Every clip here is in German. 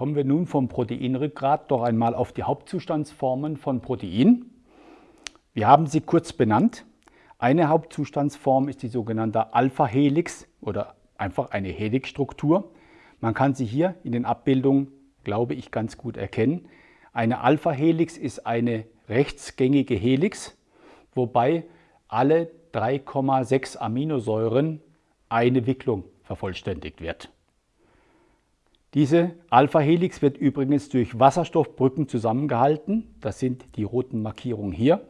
Kommen wir nun vom Proteinrückgrat doch einmal auf die Hauptzustandsformen von Protein. Wir haben sie kurz benannt. Eine Hauptzustandsform ist die sogenannte Alpha-Helix oder einfach eine Helixstruktur. Man kann sie hier in den Abbildungen, glaube ich, ganz gut erkennen. Eine Alpha-Helix ist eine rechtsgängige Helix, wobei alle 3,6 Aminosäuren eine Wicklung vervollständigt wird. Diese Alpha-Helix wird übrigens durch Wasserstoffbrücken zusammengehalten. Das sind die roten Markierungen hier.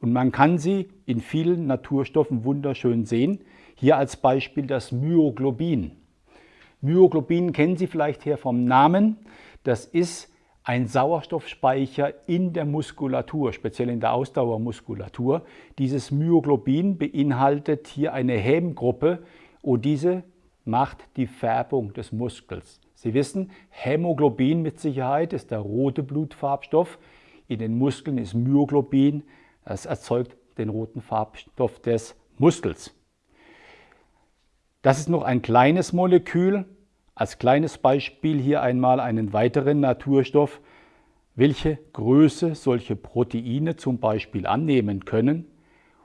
Und man kann sie in vielen Naturstoffen wunderschön sehen. Hier als Beispiel das Myoglobin. Myoglobin kennen Sie vielleicht her vom Namen. Das ist ein Sauerstoffspeicher in der Muskulatur, speziell in der Ausdauermuskulatur. Dieses Myoglobin beinhaltet hier eine Hemmgruppe und diese macht die Färbung des Muskels. Sie wissen, Hämoglobin mit Sicherheit ist der rote Blutfarbstoff. In den Muskeln ist Myoglobin, das erzeugt den roten Farbstoff des Muskels. Das ist noch ein kleines Molekül, als kleines Beispiel hier einmal einen weiteren Naturstoff, welche Größe solche Proteine zum Beispiel annehmen können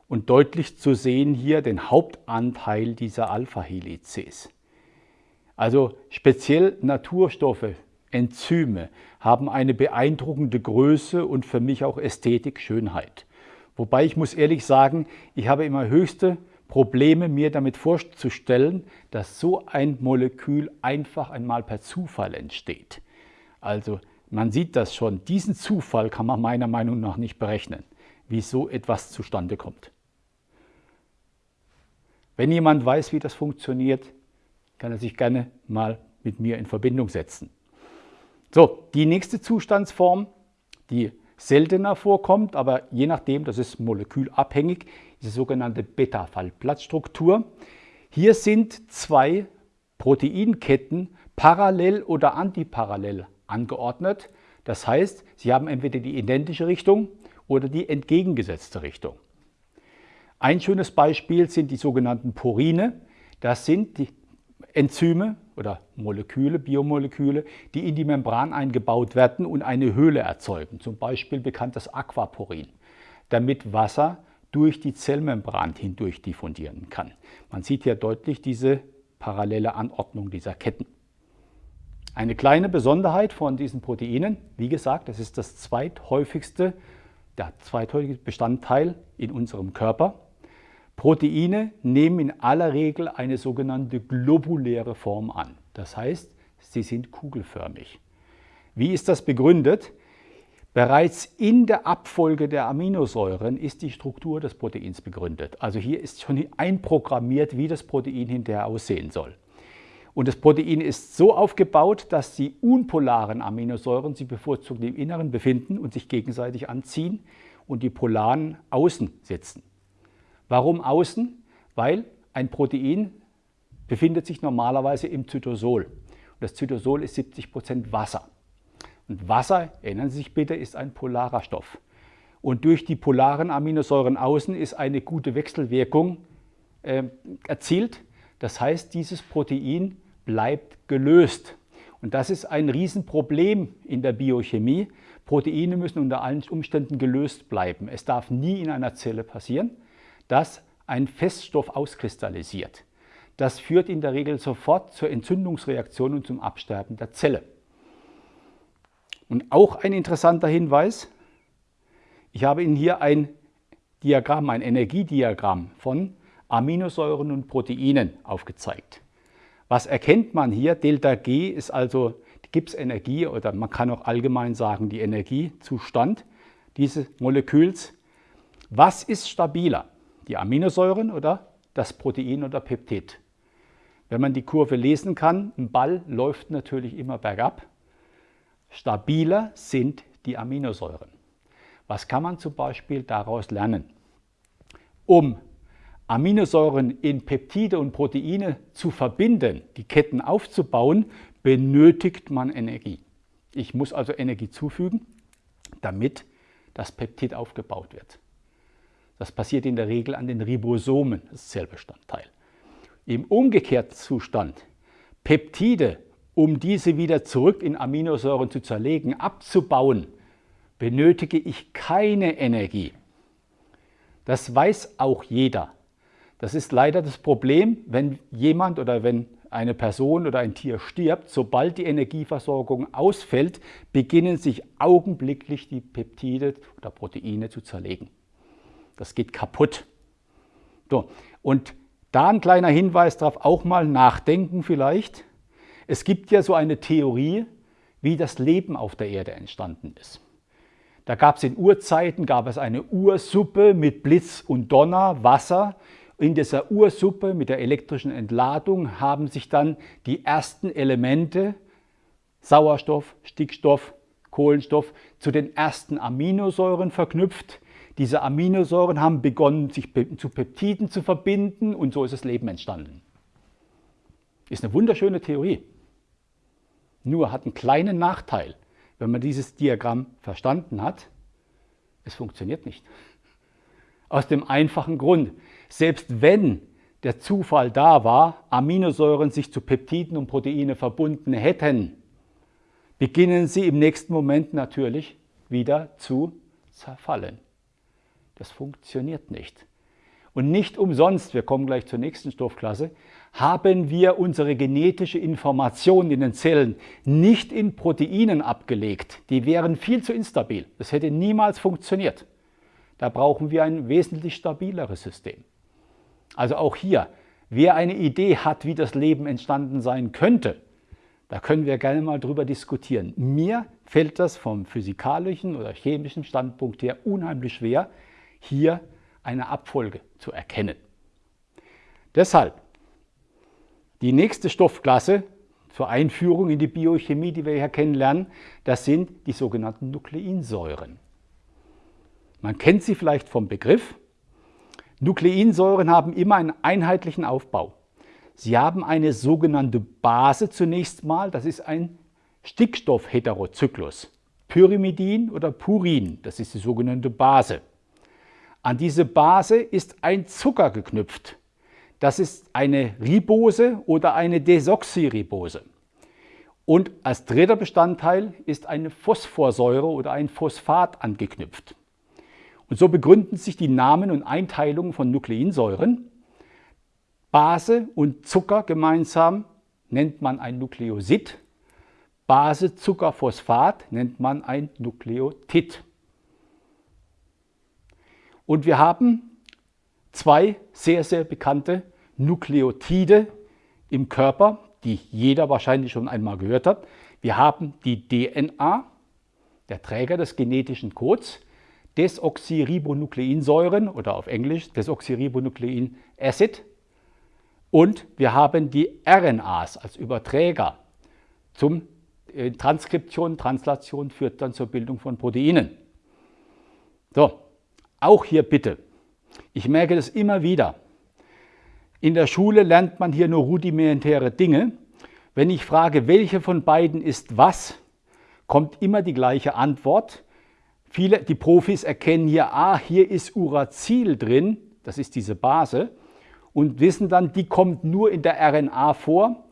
und deutlich zu sehen hier den Hauptanteil dieser Alpha-Helices. Also speziell Naturstoffe, Enzyme haben eine beeindruckende Größe und für mich auch Ästhetik, Schönheit. Wobei ich muss ehrlich sagen, ich habe immer höchste Probleme, mir damit vorzustellen, dass so ein Molekül einfach einmal per Zufall entsteht. Also man sieht das schon, diesen Zufall kann man meiner Meinung nach nicht berechnen, wie so etwas zustande kommt. Wenn jemand weiß, wie das funktioniert, kann er sich gerne mal mit mir in Verbindung setzen. So, die nächste Zustandsform, die seltener vorkommt, aber je nachdem, das ist molekülabhängig, die sogenannte Beta-Fallplatzstruktur. Hier sind zwei Proteinketten parallel oder antiparallel angeordnet. Das heißt, sie haben entweder die identische Richtung oder die entgegengesetzte Richtung. Ein schönes Beispiel sind die sogenannten Porine. Das sind die Enzyme oder Moleküle, Biomoleküle, die in die Membran eingebaut werden und eine Höhle erzeugen. Zum Beispiel bekannt das Aquaporin, damit Wasser durch die Zellmembran hindurch diffundieren kann. Man sieht hier deutlich diese parallele Anordnung dieser Ketten. Eine kleine Besonderheit von diesen Proteinen, wie gesagt, das ist das zweithäufigste, der zweithäufigste Bestandteil in unserem Körper. Proteine nehmen in aller Regel eine sogenannte globuläre Form an. Das heißt, sie sind kugelförmig. Wie ist das begründet? Bereits in der Abfolge der Aminosäuren ist die Struktur des Proteins begründet. Also hier ist schon einprogrammiert, wie das Protein hinterher aussehen soll. Und das Protein ist so aufgebaut, dass die unpolaren Aminosäuren sich bevorzugt im Inneren befinden und sich gegenseitig anziehen und die polaren außen sitzen. Warum außen? Weil ein Protein befindet sich normalerweise im Zytosol. Und das Zytosol ist 70 Prozent Wasser. Und Wasser, erinnern Sie sich bitte, ist ein polarer Stoff. Und durch die polaren Aminosäuren außen ist eine gute Wechselwirkung äh, erzielt. Das heißt, dieses Protein bleibt gelöst. Und das ist ein Riesenproblem in der Biochemie. Proteine müssen unter allen Umständen gelöst bleiben. Es darf nie in einer Zelle passieren, dass ein Feststoff auskristallisiert. Das führt in der Regel sofort zur Entzündungsreaktion und zum Absterben der Zelle. Und auch ein interessanter Hinweis, ich habe Ihnen hier ein Diagramm, ein Energiediagramm von Aminosäuren und Proteinen aufgezeigt. Was erkennt man hier? Delta G ist also die Gipsenergie oder man kann auch allgemein sagen die Energiezustand dieses Moleküls. Was ist stabiler? Die Aminosäuren oder das Protein oder Peptid? Wenn man die Kurve lesen kann, ein Ball läuft natürlich immer bergab. Stabiler sind die Aminosäuren. Was kann man zum Beispiel daraus lernen? Um Aminosäuren in Peptide und Proteine zu verbinden, die Ketten aufzubauen, benötigt man Energie. Ich muss also Energie zufügen, damit das Peptid aufgebaut wird. Das passiert in der Regel an den Ribosomen, das Zellbestandteil. Im umgekehrten Zustand, Peptide um diese wieder zurück in Aminosäuren zu zerlegen, abzubauen, benötige ich keine Energie. Das weiß auch jeder. Das ist leider das Problem, wenn jemand oder wenn eine Person oder ein Tier stirbt, sobald die Energieversorgung ausfällt, beginnen sich augenblicklich die Peptide oder Proteine zu zerlegen. Das geht kaputt. So, und da ein kleiner Hinweis darauf, auch mal nachdenken vielleicht. Es gibt ja so eine Theorie, wie das Leben auf der Erde entstanden ist. Da gab es in Urzeiten gab es eine Ursuppe mit Blitz und Donner, Wasser. In dieser Ursuppe mit der elektrischen Entladung haben sich dann die ersten Elemente, Sauerstoff, Stickstoff, Kohlenstoff, zu den ersten Aminosäuren verknüpft. Diese Aminosäuren haben begonnen, sich zu Peptiden zu verbinden und so ist das Leben entstanden. Ist eine wunderschöne Theorie. Nur hat einen kleinen Nachteil, wenn man dieses Diagramm verstanden hat. Es funktioniert nicht. Aus dem einfachen Grund, selbst wenn der Zufall da war, Aminosäuren sich zu Peptiden und Proteine verbunden hätten, beginnen sie im nächsten Moment natürlich wieder zu zerfallen. Das funktioniert nicht. Und nicht umsonst, wir kommen gleich zur nächsten Stoffklasse, haben wir unsere genetische Information in den Zellen nicht in Proteinen abgelegt. Die wären viel zu instabil. Das hätte niemals funktioniert. Da brauchen wir ein wesentlich stabileres System. Also auch hier, wer eine Idee hat, wie das Leben entstanden sein könnte, da können wir gerne mal drüber diskutieren. Mir fällt das vom physikalischen oder chemischen Standpunkt her unheimlich schwer, hier eine Abfolge zu erkennen. Deshalb die nächste Stoffklasse zur Einführung in die Biochemie, die wir hier kennenlernen, das sind die sogenannten Nukleinsäuren. Man kennt sie vielleicht vom Begriff. Nukleinsäuren haben immer einen einheitlichen Aufbau. Sie haben eine sogenannte Base zunächst mal, das ist ein Stickstoffheterozyklus. Pyrimidin oder Purin, das ist die sogenannte Base. An diese Base ist ein Zucker geknüpft. Das ist eine Ribose oder eine Desoxyribose. Und als dritter Bestandteil ist eine Phosphorsäure oder ein Phosphat angeknüpft. Und so begründen sich die Namen und Einteilungen von Nukleinsäuren. Base und Zucker gemeinsam nennt man ein Nukleosid. Base, Zucker, Phosphat nennt man ein Nukleotid. Und wir haben zwei sehr, sehr bekannte Nukleotide im Körper, die jeder wahrscheinlich schon einmal gehört hat. Wir haben die DNA, der Träger des genetischen Codes, Desoxyribonukleinsäuren oder auf Englisch Desoxyribonuklein Acid. Und wir haben die RNAs als Überträger zum äh, Transkription, Translation führt dann zur Bildung von Proteinen. So, auch hier bitte. Ich merke das immer wieder. In der Schule lernt man hier nur rudimentäre Dinge. Wenn ich frage, welche von beiden ist was, kommt immer die gleiche Antwort. Viele, die Profis erkennen hier, ah, hier ist Uracil drin, das ist diese Base, und wissen dann, die kommt nur in der RNA vor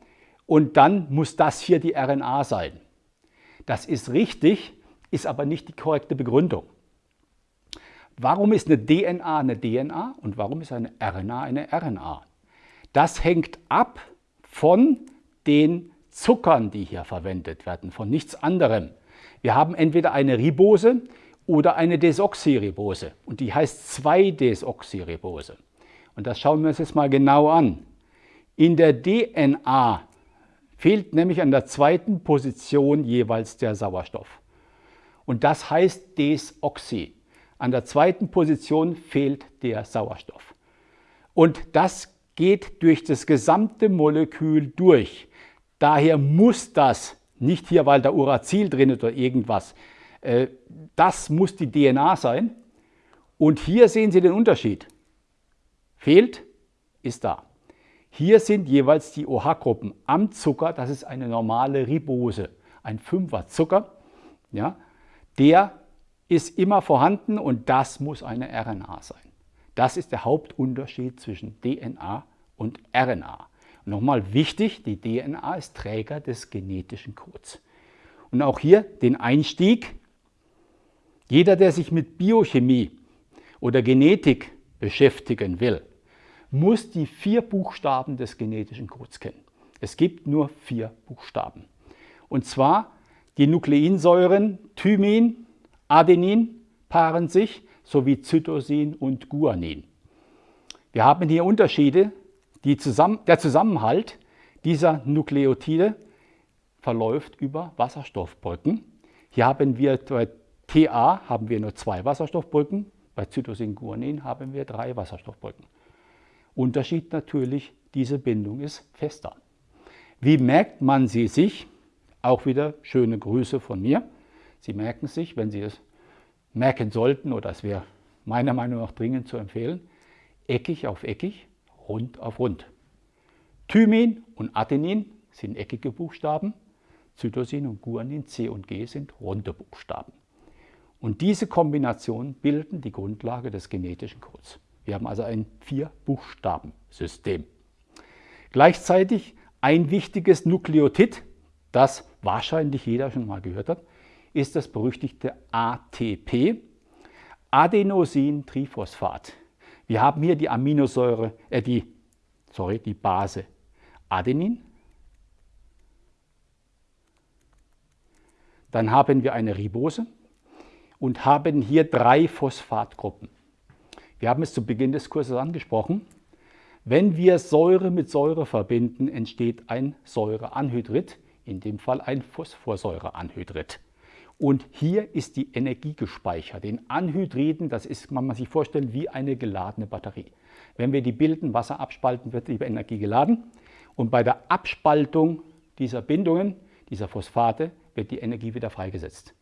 und dann muss das hier die RNA sein. Das ist richtig, ist aber nicht die korrekte Begründung. Warum ist eine DNA eine DNA und warum ist eine RNA eine RNA? Das hängt ab von den Zuckern, die hier verwendet werden, von nichts anderem. Wir haben entweder eine Ribose oder eine Desoxyribose und die heißt 2-Desoxyribose. Und das schauen wir uns jetzt mal genau an. In der DNA fehlt nämlich an der zweiten Position jeweils der Sauerstoff. Und das heißt Desoxy. An der zweiten Position fehlt der Sauerstoff. Und das geht durch das gesamte Molekül durch. Daher muss das, nicht hier, weil da Uracil drin ist oder irgendwas, äh, das muss die DNA sein. Und hier sehen Sie den Unterschied. Fehlt, ist da. Hier sind jeweils die OH-Gruppen am Zucker, das ist eine normale Ribose, ein Fünfer Zucker. Ja, der ist immer vorhanden und das muss eine RNA sein. Das ist der Hauptunterschied zwischen DNA und RNA. nochmal wichtig, die DNA ist Träger des genetischen Codes. Und auch hier den Einstieg. Jeder, der sich mit Biochemie oder Genetik beschäftigen will, muss die vier Buchstaben des genetischen Codes kennen. Es gibt nur vier Buchstaben. Und zwar die Nukleinsäuren Thymin, Adenin paaren sich sowie Cytosin und Guanin. Wir haben hier Unterschiede. Zusammen der Zusammenhalt dieser Nukleotide verläuft über Wasserstoffbrücken. Hier haben wir bei TA haben wir nur zwei Wasserstoffbrücken, bei Cytosin-Guanin haben wir drei Wasserstoffbrücken. Unterschied natürlich, diese Bindung ist fester. Wie merkt man sie sich? Auch wieder schöne Grüße von mir. Sie merken sich, wenn Sie es merken sollten, oder es wäre meiner Meinung nach dringend zu empfehlen, eckig auf eckig, rund auf rund. Thymin und Adenin sind eckige Buchstaben, Cytosin und Guanin, C und G sind runde Buchstaben. Und diese Kombination bilden die Grundlage des genetischen Codes. Wir haben also ein Vier-Buchstaben-System. Gleichzeitig ein wichtiges Nukleotid, das wahrscheinlich jeder schon mal gehört hat, ist das berüchtigte ATP, Adenosintriphosphat. Wir haben hier die Aminosäure, äh die, sorry, die Base Adenin. Dann haben wir eine Ribose und haben hier drei Phosphatgruppen. Wir haben es zu Beginn des Kurses angesprochen. Wenn wir Säure mit Säure verbinden, entsteht ein Säureanhydrid, in dem Fall ein Phosphorsäureanhydrid. Und hier ist die Energie gespeichert. In Anhydriden, das ist, man muss sich vorstellen, wie eine geladene Batterie. Wenn wir die bilden, Wasser abspalten, wird die Energie geladen. Und bei der Abspaltung dieser Bindungen, dieser Phosphate, wird die Energie wieder freigesetzt.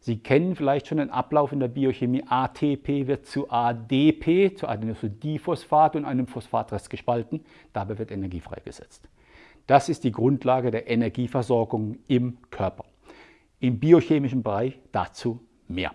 Sie kennen vielleicht schon den Ablauf in der Biochemie. ATP wird zu ADP, zu Adenosindiphosphat und einem Phosphatrest gespalten. Dabei wird Energie freigesetzt. Das ist die Grundlage der Energieversorgung im Körper im biochemischen Bereich dazu mehr.